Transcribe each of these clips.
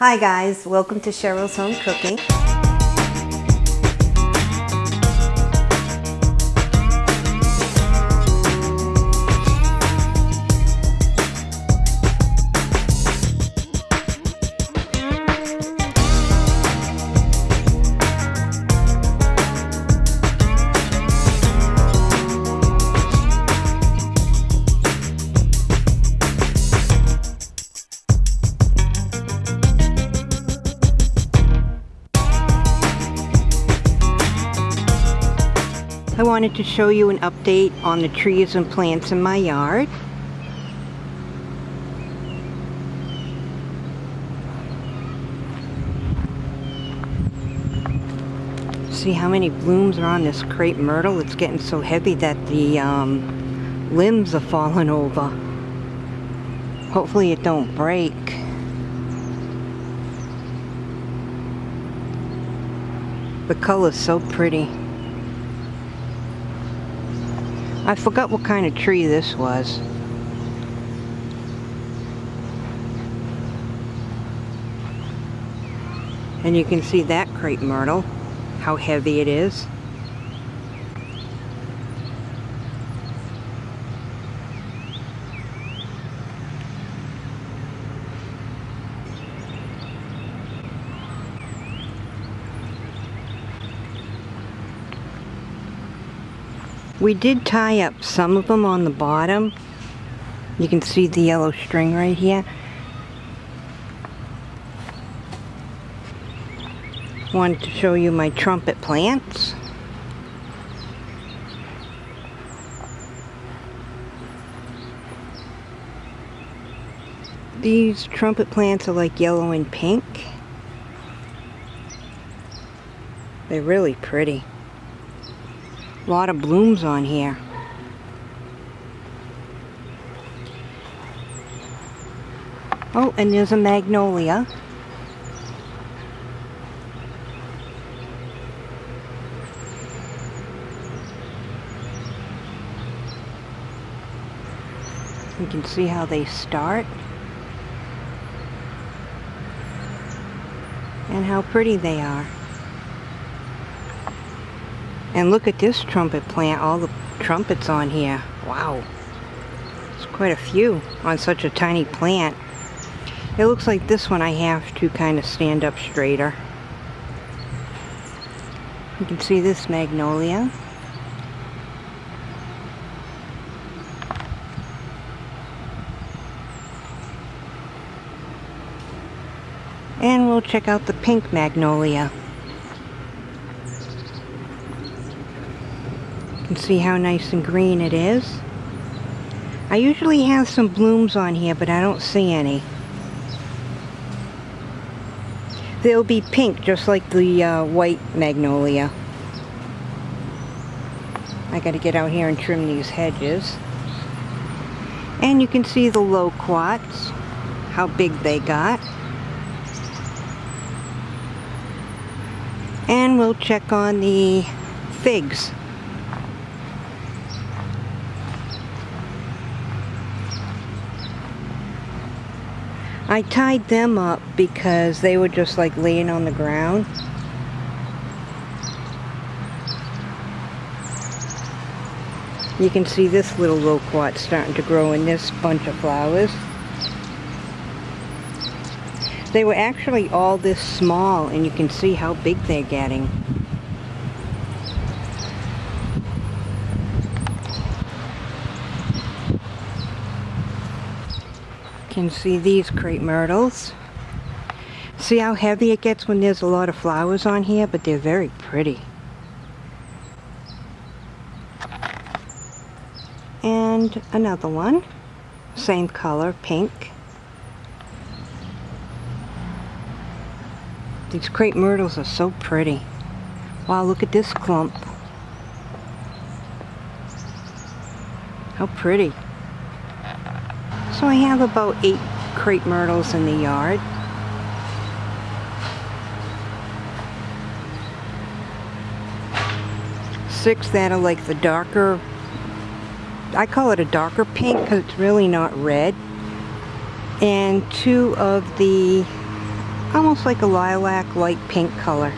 Hi guys, welcome to Cheryl's Home Cooking. I wanted to show you an update on the trees and plants in my yard. See how many blooms are on this crepe myrtle? It's getting so heavy that the um, limbs are falling over. Hopefully it don't break. The color's so pretty. I forgot what kind of tree this was. And you can see that crepe myrtle, how heavy it is. We did tie up some of them on the bottom. You can see the yellow string right here. Wanted to show you my trumpet plants. These trumpet plants are like yellow and pink. They're really pretty. A lot of blooms on here. Oh, and there's a magnolia. You can see how they start. And how pretty they are. And look at this trumpet plant, all the trumpets on here. Wow. It's quite a few on such a tiny plant. It looks like this one I have to kind of stand up straighter. You can see this magnolia. And we'll check out the pink magnolia. See how nice and green it is. I usually have some blooms on here, but I don't see any. They'll be pink, just like the uh, white magnolia. I gotta get out here and trim these hedges. And you can see the loquats, how big they got. And we'll check on the figs. I tied them up because they were just like laying on the ground. You can see this little loquat starting to grow in this bunch of flowers. They were actually all this small and you can see how big they're getting. Can see these crepe myrtles. See how heavy it gets when there's a lot of flowers on here, but they're very pretty. And another one, same color, pink. These crepe myrtles are so pretty. Wow, look at this clump. How pretty. So I have about eight crepe myrtles in the yard. Six that are like the darker, I call it a darker pink because it's really not red. And two of the almost like a lilac light pink color.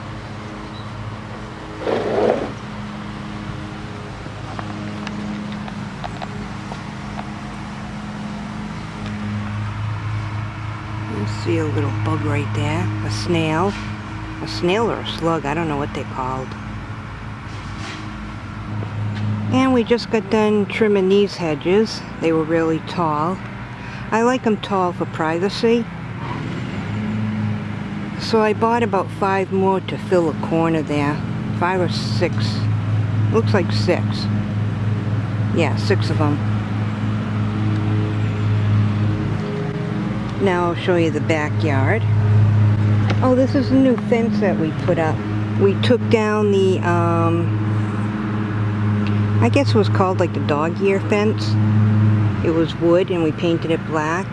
You see a little bug right there, a snail. A snail or a slug, I don't know what they're called. And we just got done trimming these hedges. They were really tall. I like them tall for privacy. So I bought about five more to fill a corner there. Five or six. Looks like six. Yeah, six of them. Now I'll show you the backyard. Oh, this is a new fence that we put up. We took down the, um, I guess it was called like the dog ear fence. It was wood and we painted it black.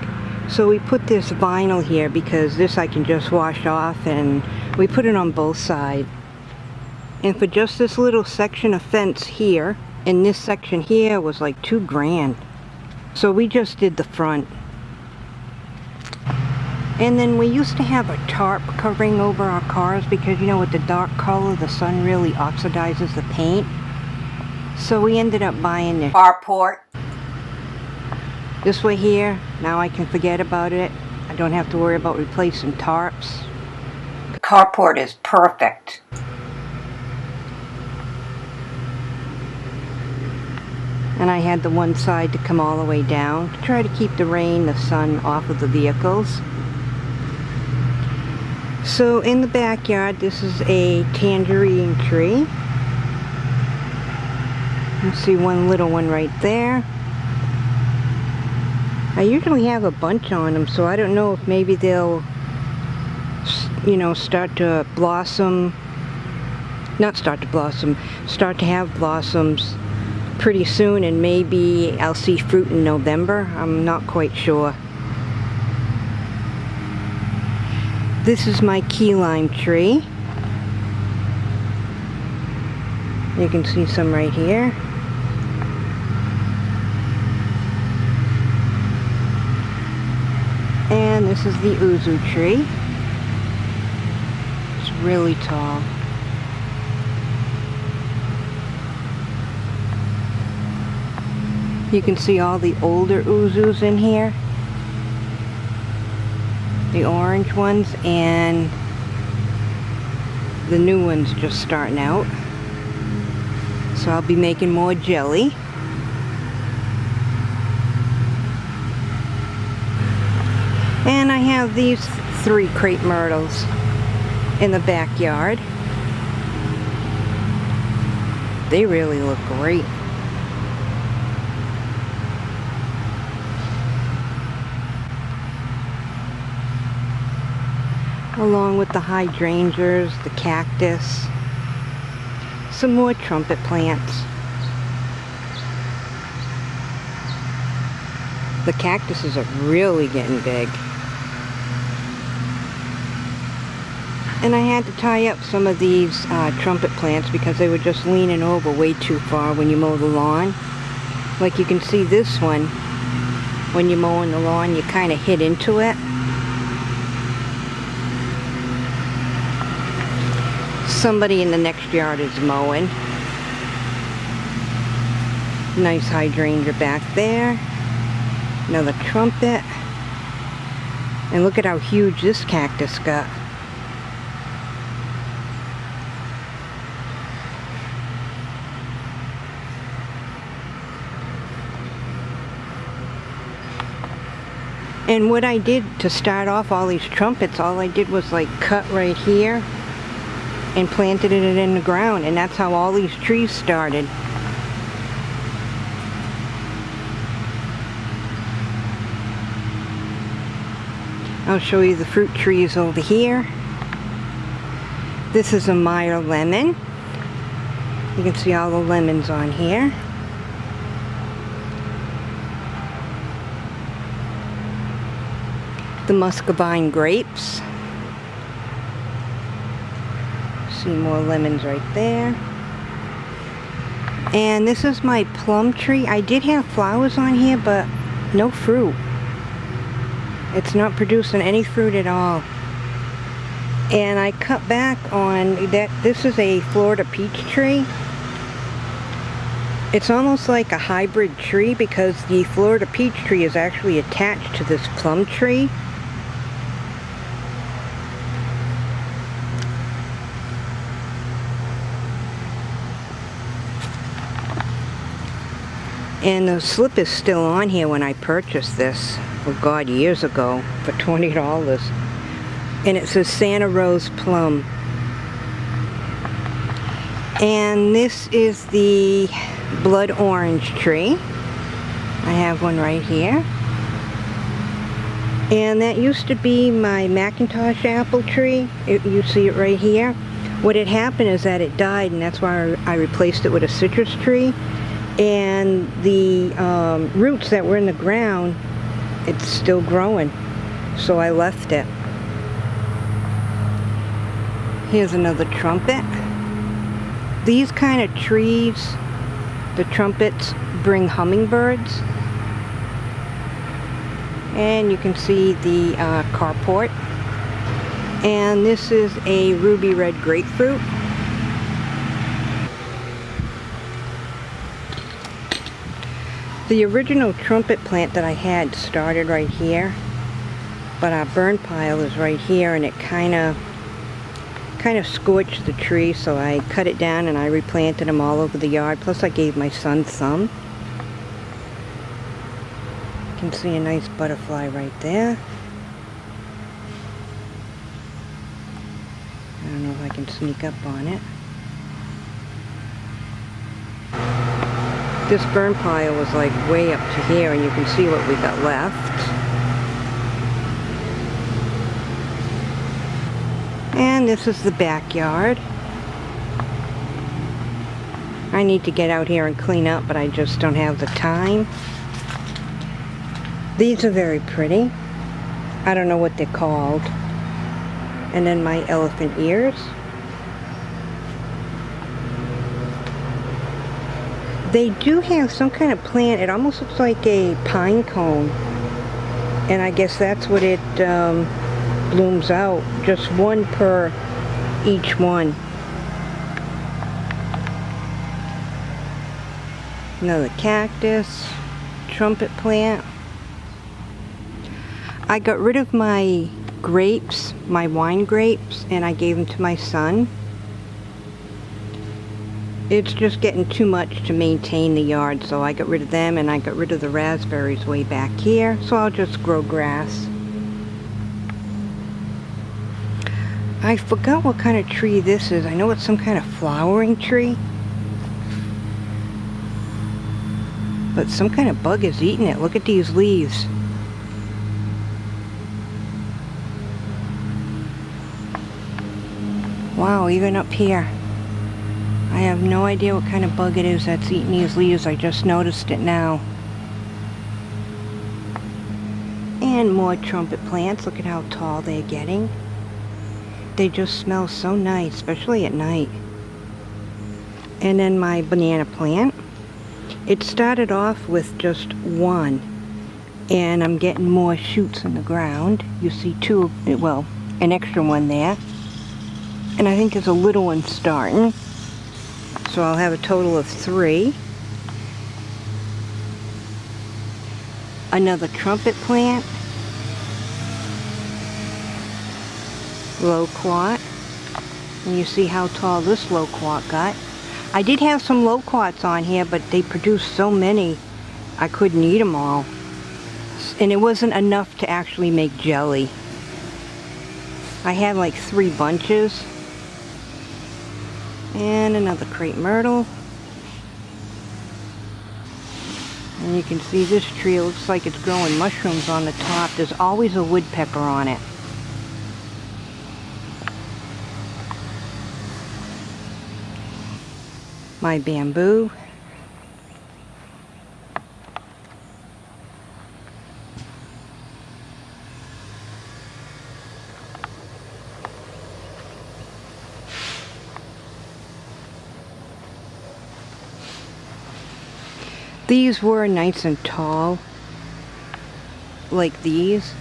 So we put this vinyl here because this I can just wash off and we put it on both sides. And for just this little section of fence here, and this section here was like two grand. So we just did the front. And then we used to have a tarp covering over our cars because you know with the dark color the sun really oxidizes the paint. So we ended up buying the carport. This way here, now I can forget about it. I don't have to worry about replacing tarps. The carport is perfect. And I had the one side to come all the way down to try to keep the rain, the sun off of the vehicles. So in the backyard, this is a tangerine tree. You see one little one right there. I usually have a bunch on them, so I don't know if maybe they'll, you know, start to blossom. Not start to blossom, start to have blossoms pretty soon, and maybe I'll see fruit in November. I'm not quite sure. This is my key lime tree. You can see some right here. And this is the yuzu tree. It's really tall. You can see all the older yuzus in here the orange ones and the new ones just starting out. So I'll be making more jelly. And I have these three crepe myrtles in the backyard. They really look great. Along with the hydrangeas, the cactus, some more trumpet plants. The cactuses are really getting big. And I had to tie up some of these uh, trumpet plants because they were just leaning over way too far when you mow the lawn. Like you can see this one, when you're mowing the lawn, you kind of hit into it. Somebody in the next yard is mowing. Nice hydrangea back there. Another trumpet. And look at how huge this cactus got. And what I did to start off all these trumpets, all I did was like cut right here and planted it in the ground and that's how all these trees started. I'll show you the fruit trees over here. This is a Meyer lemon. You can see all the lemons on here. The muscadine grapes. See more lemons right there. And this is my plum tree. I did have flowers on here, but no fruit. It's not producing any fruit at all. And I cut back on that. This is a Florida peach tree. It's almost like a hybrid tree because the Florida peach tree is actually attached to this plum tree. And the slip is still on here when I purchased this, oh God, years ago, for $20. And it says Santa Rose Plum. And this is the blood orange tree. I have one right here. And that used to be my McIntosh apple tree. It, you see it right here. What had happened is that it died and that's why I replaced it with a citrus tree and the um, roots that were in the ground it's still growing. So I left it. Here's another trumpet. These kind of trees the trumpets bring hummingbirds. And you can see the uh, carport. And this is a ruby red grapefruit The original trumpet plant that I had started right here, but our burn pile is right here and it kind of kind of scorched the tree so I cut it down and I replanted them all over the yard. Plus I gave my son some. You can see a nice butterfly right there. I don't know if I can sneak up on it This burn pile was like way up to here and you can see what we got left. And this is the backyard. I need to get out here and clean up, but I just don't have the time. These are very pretty. I don't know what they're called. And then my elephant ears. They do have some kind of plant. It almost looks like a pine cone. And I guess that's what it um, blooms out. Just one per each one. Another cactus, trumpet plant. I got rid of my grapes, my wine grapes, and I gave them to my son it's just getting too much to maintain the yard so I got rid of them and I got rid of the raspberries way back here so I'll just grow grass. I forgot what kind of tree this is. I know it's some kind of flowering tree. But some kind of bug is eating it. Look at these leaves. Wow even up here I have no idea what kind of bug it is that's eating these leaves. I just noticed it now. And more trumpet plants. Look at how tall they're getting. They just smell so nice, especially at night. And then my banana plant. It started off with just one. And I'm getting more shoots in the ground. You see two, well, an extra one there. And I think there's a little one starting. So I'll have a total of three. Another trumpet plant. Loquat. And you see how tall this loquat got. I did have some loquats on here, but they produced so many, I couldn't eat them all. And it wasn't enough to actually make jelly. I had like three bunches and another crepe myrtle. And you can see this tree looks like it's growing mushrooms on the top. There's always a woodpecker on it. My bamboo These were nice and tall, like these.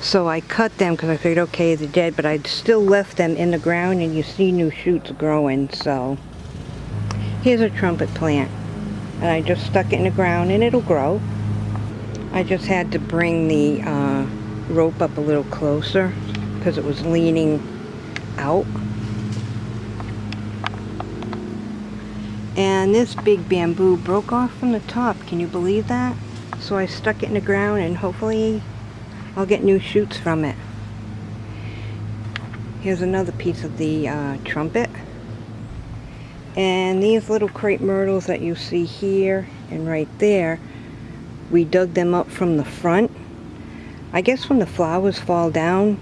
So I cut them because I figured, okay, they're dead, but I still left them in the ground and you see new shoots growing, so. Here's a trumpet plant. And I just stuck it in the ground and it'll grow. I just had to bring the uh, rope up a little closer because it was leaning out. And this big bamboo broke off from the top. Can you believe that? So I stuck it in the ground and hopefully I'll get new shoots from it. Here's another piece of the uh, trumpet. And these little crepe myrtles that you see here and right there, we dug them up from the front. I guess when the flowers fall down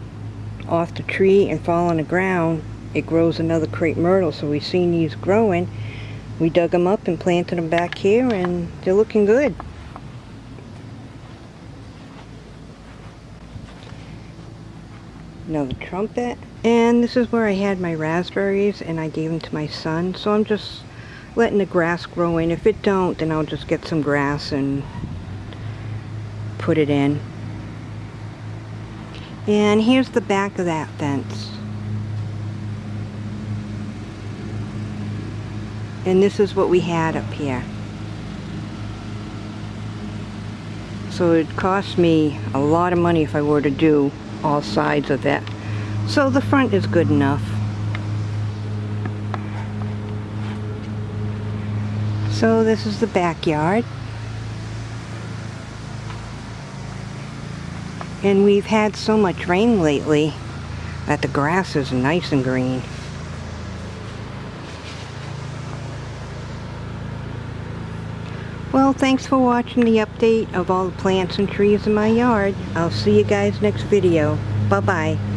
off the tree and fall on the ground, it grows another crepe myrtle. So we've seen these growing. We dug them up and planted them back here and they're looking good. Another trumpet. And this is where I had my raspberries and I gave them to my son. So I'm just letting the grass grow in. If it don't, then I'll just get some grass and put it in. And here's the back of that fence. And this is what we had up here. So it cost me a lot of money if I were to do all sides of it. So the front is good enough. So this is the backyard. And we've had so much rain lately that the grass is nice and green. Thanks for watching the update of all the plants and trees in my yard. I'll see you guys next video. Bye-bye.